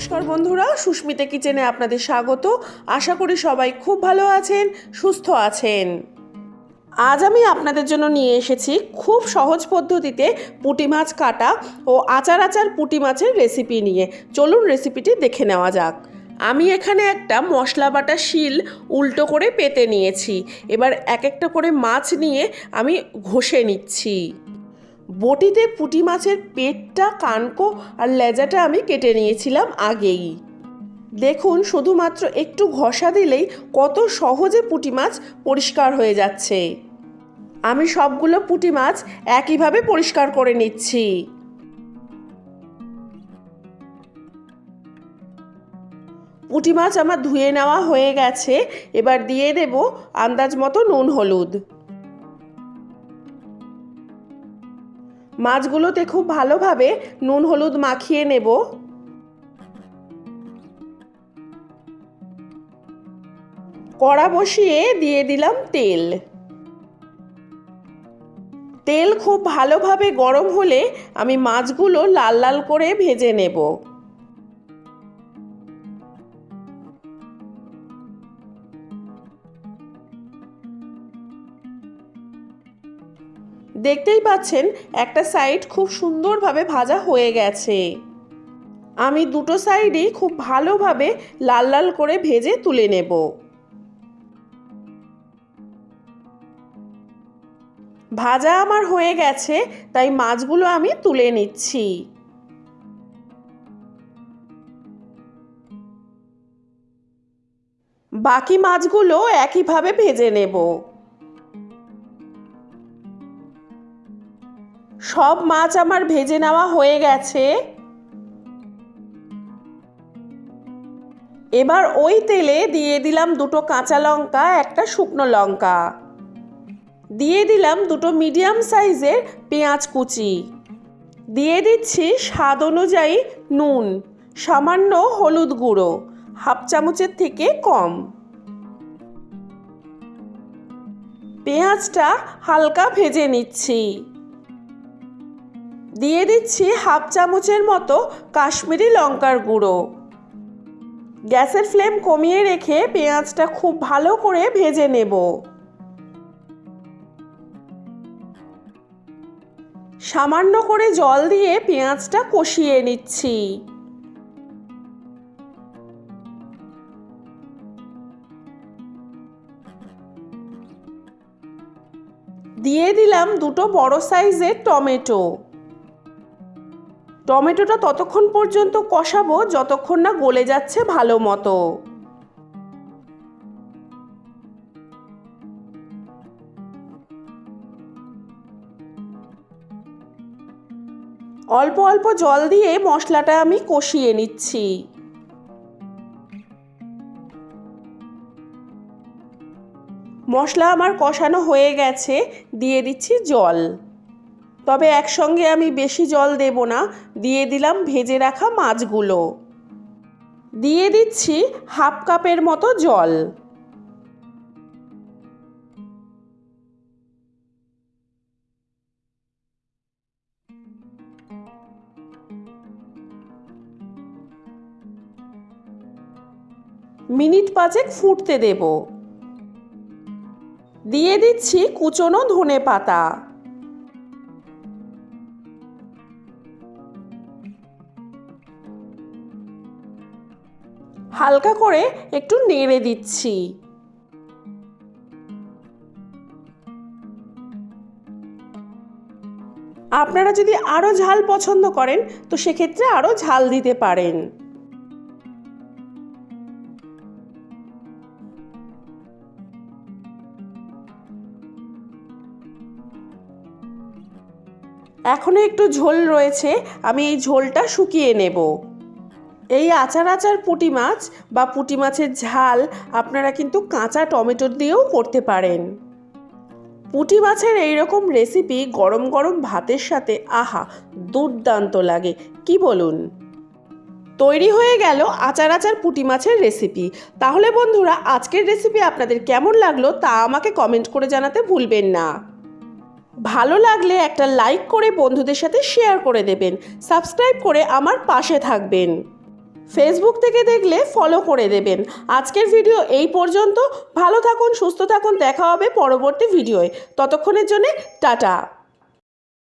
নমস্কার বন্ধুরা, সুস্মিতা কিচেনে আপনাদের স্বাগত। আশা করি সবাই খুব ভালো আছেন, সুস্থ আছেন। আজ আমি আপনাদের জন্য নিয়ে এসেছি খুব সহজ পদ্ধতিতে পুঁটি মাছ কাটা ও আচার আচার পুঁটি মাছের রেসিপি নিয়ে। চলুন রেসিপিটি দেখে নেওয়া যাক। আমি এখানে একটা মশলা বাটা শিল উল্টো করে পেতে নিয়েছি। এবার এক একটা করে মাছ নিয়ে আমি ঘষে নিচ্ছি। বটিতে পুঁটি মাছের পেটটা, কানকো আর লেজাটা আমি কেটে নিয়েছিলাম আগেই। দেখুন, শুধুমাত্র একটু ঘষা দিলেই কত সহজে পুঁটি মাছ পরিষ্কার হয়ে যাচ্ছে। আমি সবগুলো পুঁটি মাছ একইভাবে পরিষ্কার করে নিচ্ছি। পুঁটি মাছ আমার ধুয়ে নেওয়া হয়ে গেছে। এবার দিয়ে দেব আন্দাজ মতো নুন, হলুদ। মাছগুলোতে খুব ভালোভাবে নুন হলুদ মাখিয়ে নেব। কড়া বসিয়ে দিয়ে দিলাম তেল। তেল খুব ভালোভাবে গরম হলে আমি মাছগুলো লাল লাল করে ভেজে নেব। দেখতেই পাচ্ছেন, একটা সাইড খুব সুন্দরভাবে ভাজা হয়ে গেছে। আমি দুটো সাইডই খুব ভালোভাবে লাল লাল করে ভেজে তুলে নেব। ভাজা আমার হয়ে গেছে, তাই মাছগুলো আমি তুলে নিচ্ছি। বাকি মাছগুলো একইভাবে ভেজে নেব। সব মাছ আমার ভেজে নেওয়া হয়ে গেছে। এবার ওই তেলে দিয়ে দিলাম দুটো কাঁচা লঙ্কা, একটা শুকনো লঙ্কা। দিয়ে দিলাম দুটো মিডিয়াম সাইজের পেঁয়াজ কুচি। দিয়ে দিচ্ছি স্বাদ অনুযায়ী নুন, সামান্য হলুদ গুঁড়ো, হাফ চামচের থেকে কম। পেঁয়াজটা হালকা ভেজে নিচ্ছি। দিয়ে দিচ্ছি হাফ চামচের মতো কাশ্মীরি লঙ্কার গুঁড়ো। গ্যাসের ফ্লেম কমিয়ে রেখে পেঁয়াজটা খুব ভালো করে ভেজে নেব। সামান্য করে জল দিয়ে পেঁয়াজটা কষিয়ে নিচ্ছি। দিয়ে দিলাম দুটো বড় সাইজের টমেটো। টমেটোটা ততক্ষণ পর্যন্ত কষাবো, যতক্ষণ না গলে যাচ্ছে ভালো মতো। অল্প অল্প জল দিয়ে মশলাটা আমি কষিয়ে নিচ্ছি। মশলা আমার কষানো হয়ে গেছে, দিয়ে দিচ্ছি জল। তবে একসঙ্গে আমি বেশি জল দেব না। দিয়ে দিলাম ভেজে রাখা মাছগুলো। দিয়ে দিচ্ছি হাফ কাপের মতো জল। মিনিট পাঁচেক ফুটতে দেব। দিয়ে দিচ্ছি কুচনো ধনে পাতা হালকা করে একটু নেড়ে দিচ্ছি। আপনারা যদি আরও ঝাল পছন্দ করেন, তো সেক্ষেত্রে আরও ঝাল দিতে পারেন। এখনও একটু ঝোল রয়েছে, আমি এই ঝোলটা শুকিয়ে নেব। এই আচার আচার পুঁটি মাছ বা পুঁটি মাছের ঝাল আপনারা কিন্তু কাঁচা টমেটো দিয়েও করতে পারেন। পুঁটি মাছের এই রকম রেসিপি গরম গরম ভাতের সাথে আহা, দুর্দান্ত লাগে। কি বলুন? তৈরি হয়ে গেল আচার আচার পুঁটি মাছের রেসিপি তাহলে বন্ধুরা, আজকের রেসিপি আপনাদের কেমন লাগল তা আমাকে কমেন্ট করে জানাতে ভুলবেন না। ভালো লাগলে একটা লাইক করে বন্ধুদের সাথে শেয়ার করে দেবেন। সাবস্ক্রাইব করে আমার পাশে থাকবেন। ফেসবুক থেকে দেখলে ফলো করে দেবেন। আজকের ভিডিও এই পর্যন্ত। ভালো থাকুন, সুস্থ থাকুন। দেখা হবে পরবর্তী ভিডিওয় ততক্ষণের জন্যে টাটা।